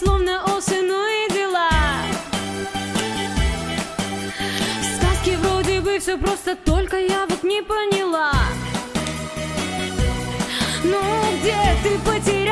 словно осенние ну дела В сказке вроде бы все просто, только я вот не поняла Ну где ты потерял?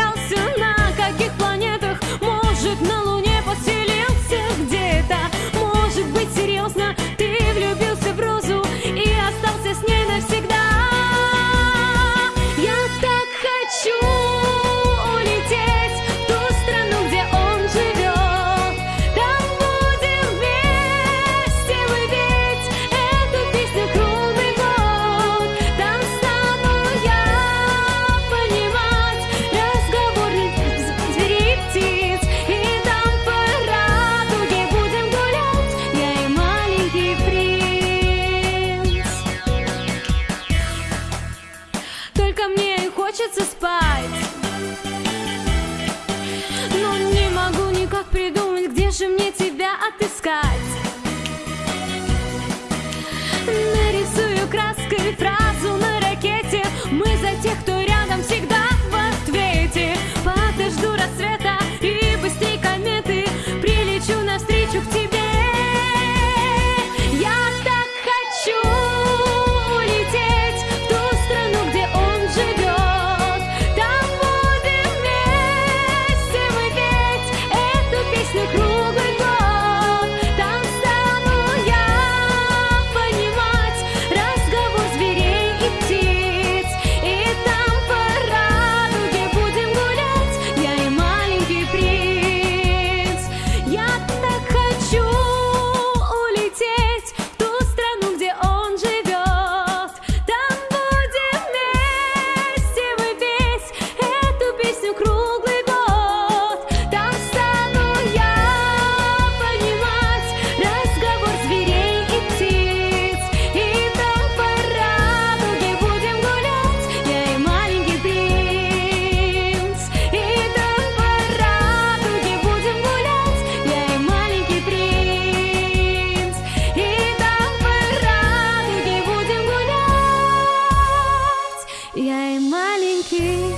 маленький.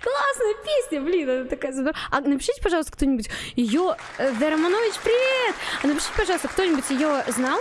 Классная песня, блин, она такая здоровая. А напишите, пожалуйста, кто-нибудь ее... Э, Верманович, привет! А напишите, пожалуйста, кто-нибудь ее знал?